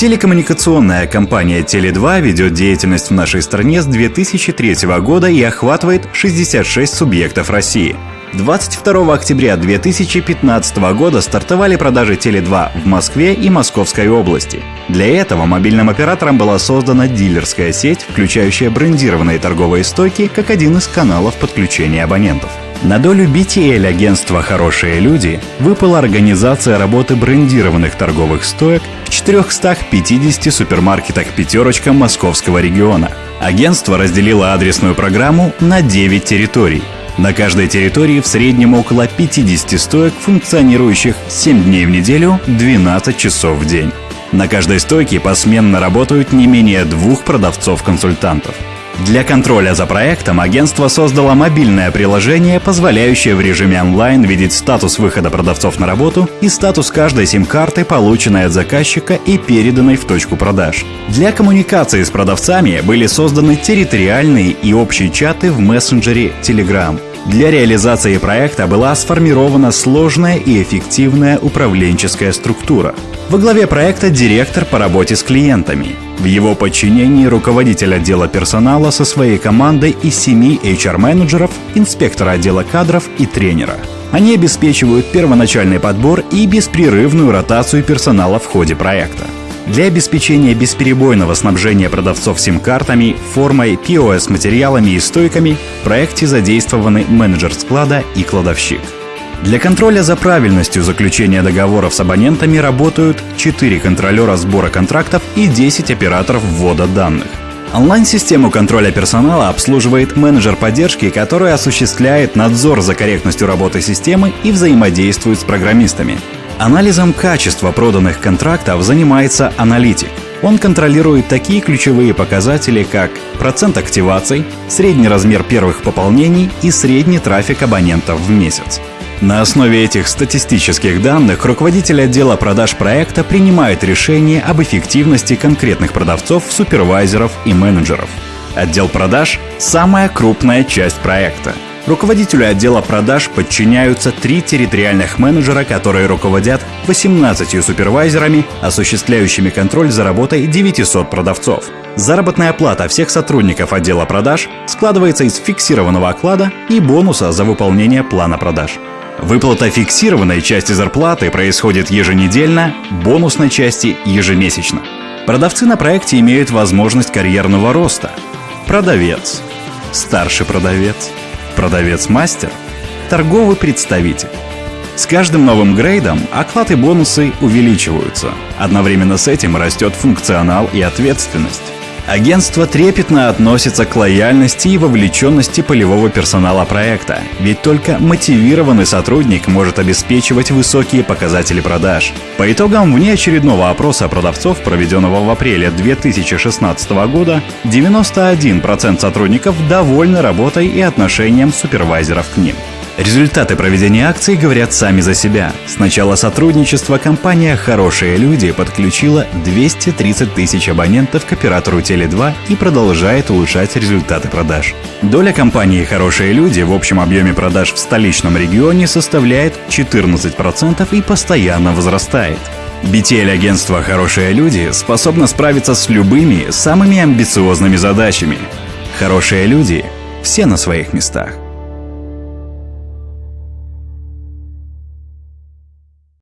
Телекоммуникационная компания Теле2 ведет деятельность в нашей стране с 2003 года и охватывает 66 субъектов России. 22 октября 2015 года стартовали продажи Теле2 в Москве и Московской области. Для этого мобильным операторам была создана дилерская сеть, включающая брендированные торговые стойки как один из каналов подключения абонентов. На долю BTL агентства «Хорошие люди» выпала организация работы брендированных торговых стоек в 450 супермаркетах «Пятерочка» московского региона. Агентство разделило адресную программу на 9 территорий. На каждой территории в среднем около 50 стоек, функционирующих 7 дней в неделю, 12 часов в день. На каждой стойке посменно работают не менее двух продавцов-консультантов. Для контроля за проектом агентство создало мобильное приложение, позволяющее в режиме онлайн видеть статус выхода продавцов на работу и статус каждой сим-карты, полученной от заказчика и переданной в точку продаж. Для коммуникации с продавцами были созданы территориальные и общие чаты в мессенджере Telegram. Для реализации проекта была сформирована сложная и эффективная управленческая структура. Во главе проекта директор по работе с клиентами. В его подчинении руководитель отдела персонала со своей командой из семи HR-менеджеров, инспектора отдела кадров и тренера. Они обеспечивают первоначальный подбор и беспрерывную ротацию персонала в ходе проекта. Для обеспечения бесперебойного снабжения продавцов сим-картами, формой, POS-материалами и стойками в проекте задействованы менеджер склада и кладовщик. Для контроля за правильностью заключения договоров с абонентами работают 4 контролера сбора контрактов и 10 операторов ввода данных. Онлайн-систему контроля персонала обслуживает менеджер поддержки, который осуществляет надзор за корректностью работы системы и взаимодействует с программистами. Анализом качества проданных контрактов занимается аналитик. Он контролирует такие ключевые показатели, как процент активаций, средний размер первых пополнений и средний трафик абонентов в месяц. На основе этих статистических данных руководитель отдела продаж проекта принимает решение об эффективности конкретных продавцов, супервайзеров и менеджеров. Отдел продаж – самая крупная часть проекта. Руководителю отдела продаж подчиняются три территориальных менеджера, которые руководят 18 супервайзерами, осуществляющими контроль за работой 900 продавцов. Заработная плата всех сотрудников отдела продаж складывается из фиксированного оклада и бонуса за выполнение плана продаж. Выплата фиксированной части зарплаты происходит еженедельно, бонусной части ежемесячно. Продавцы на проекте имеют возможность карьерного роста. Продавец, старший продавец, продавец-мастер, торговый представитель. С каждым новым грейдом оклад и бонусы увеличиваются. Одновременно с этим растет функционал и ответственность. Агентство трепетно относится к лояльности и вовлеченности полевого персонала проекта, ведь только мотивированный сотрудник может обеспечивать высокие показатели продаж. По итогам внеочередного опроса продавцов, проведенного в апреле 2016 года, 91% сотрудников довольны работой и отношением супервайзеров к ним. Результаты проведения акции говорят сами за себя. С начала сотрудничества компания «Хорошие люди» подключила 230 тысяч абонентов к оператору Теле2 и продолжает улучшать результаты продаж. Доля компании «Хорошие люди» в общем объеме продаж в столичном регионе составляет 14% и постоянно возрастает. BTL-агентство «Хорошие люди» способно справиться с любыми самыми амбициозными задачами. Хорошие люди – все на своих местах.